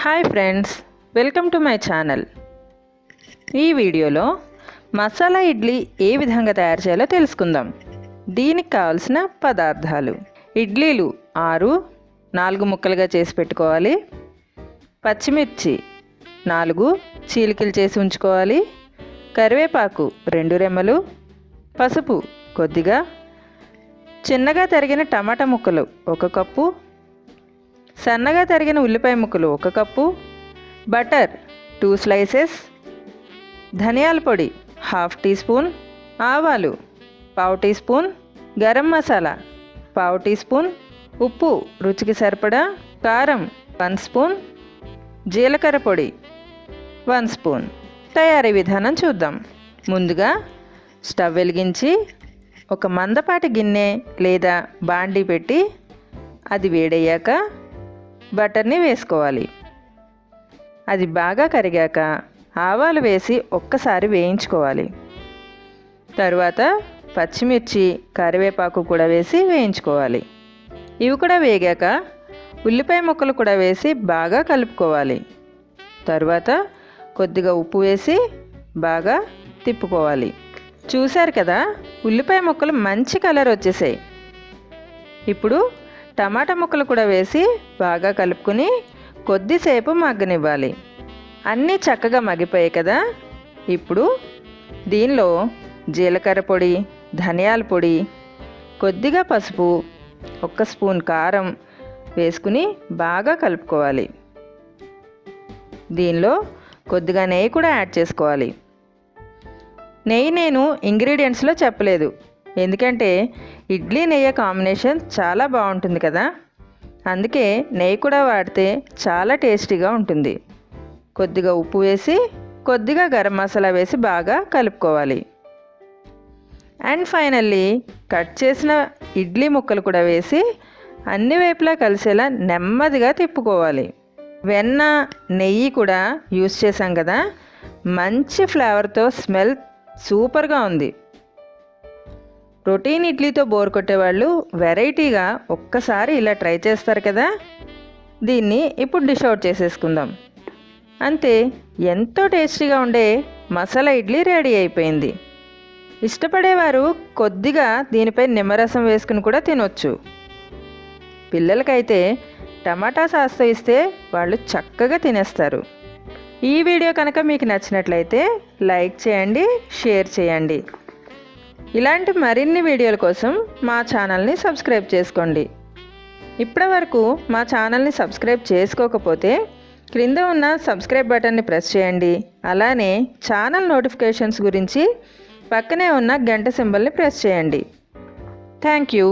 Hi friends welcome to my channel. ఈ వీడియోలో మసాలా ఇడ్లీ ఏ విధంగా తయారు చేయాలో తెలుసుకుందాం. దీనికి కావాల్సిన పదార్థాలు. ఇడ్లీలు ఆరు నాలుగు ముక్కలుగా చేసి పెట్టుకోవాలి. పచ్చిమిర్చి నాలుగు చీలికలు చేసి ఉంచుకోవాలి. కరివేపాకు రెండు రెమ్మలు. పసుపు కొద్దిగా. చిన్నగా తరిగిన టమాటా ముక్కలు ఒక కప్పు. సన్నగా తరిగిన ఉల్లిపాయ ముక్కలు ఒక కప్పు బటర్ టూ స్లైసెస్ ధనియాల పొడి హాఫ్ టీ స్పూన్ ఆవాలు పావు టీ స్పూన్ గరం మసాలా పావు టీ స్పూన్ ఉప్పు రుచికి సరిపడా కారం వన్ స్పూన్ జీలకర్ర పొడి వన్ స్పూన్ తయారీ విధానం చూద్దాం. ముందుగా స్టవ్ వెలిగించి ఒక మందపాటి గిన్నె లేదా బాండీ పెట్టి అది వేడయ్యాక బటర్ని వేసుకోవాలి. అది బాగా కరిగాక ఆవాలు వేసి ఒక్కసారి వేయించుకోవాలి. తరువాత పచ్చిమిర్చి కరివేపాకు కూడా వేసి వేయించుకోవాలి. ఇవి కూడా వేగాక ఉల్లిపాయ ముక్కలు కూడా వేసి బాగా కలుపుకోవాలి. తరువాత కొద్దిగా ఉప్పు వేసి బాగా తిప్పుకోవాలి. చూశారు కదా ఉల్లిపాయ ముక్కలు మంచి కలర్ వచ్చేసాయి. ఇప్పుడు టమాటా ముక్కలు కూడా వేసి బాగా కలుపుకుని కొద్దిసేపు మగ్గనివ్వాలి. అన్నీ చక్కగా మగ్గిపోయాయి కదా. ఇప్పుడు దీనిలో జీలకర్ర పొడి ధనియాల పొడి కొద్దిగా పసుపు ఒక్క స్పూన్ కారం వేసుకుని బాగా కలుపుకోవాలి. దీనిలో కొద్దిగా నెయ్యి కూడా యాడ్ చేసుకోవాలి. నెయ్యి నేను ఇంగ్రీడియంట్స్లో చెప్పలేదు. ఎందుకంటే ఇడ్లీ నెయ్యి కాంబినేషన్ చాలా బాగుంటుంది కదా. అందుకే నెయ్యి కూడా వాడితే చాలా టేస్టీగా ఉంటుంది. కొద్దిగా ఉప్పు వేసి కొద్దిగా గరం మసాలా వేసి బాగా కలుపుకోవాలి. అండ్ ఫైనల్లీ కట్ చేసిన ఇడ్లీ ముక్కలు కూడా వేసి అన్ని వైపులా కలిసేలా నెమ్మదిగా తిప్పుకోవాలి. వెన్న నెయ్యి కూడా యూస్ చేసాం కదా. మంచి ఫ్లేవర్తో స్మెల్ సూపర్గా ఉంది. ప్రోటీన్ ఇడ్లీతో బోర్ కొట్టేవాళ్ళు వెరైటీగా ఒక్కసారి ఇలా ట్రై చేస్తారు కదా? దీన్ని ఇప్పుడు డిష్ అవుట్ చేసేసుకుందాం. అంతే ఎంతో టేస్టీగా ఉండే మసాలా ఇడ్లీ రెడీ అయిపోయింది. ఇష్టపడేవారు కొద్దిగా దీనిపై నిమ్మరసం వేసుకుని కూడా తినొచ్చు. పిల్లలకైతే టమాటా సాస్తో ఇస్తే వాళ్ళు చక్కగా తినేస్తారు. ఈ వీడియో కనుక మీకు నచ్చినట్లయితే లైక్ చేయండి షేర్ చేయండి. ఇలాంటి మరిన్ని వీడియోల కోసం మా ఛానల్ని సబ్స్క్రైబ్ చేసుకోండి. ఇప్పటి వరకు మా ఛానల్ని సబ్స్క్రైబ్ చేసుకోకపోతే క్రింద ఉన్న సబ్స్క్రైబ్ బటన్ని ప్రెస్ చేయండి. అలానే ఛానల్ నోటిఫికేషన్స్ గురించి పక్కనే ఉన్న గంట సింబల్ని ప్రెస్ చేయండి. Thank you.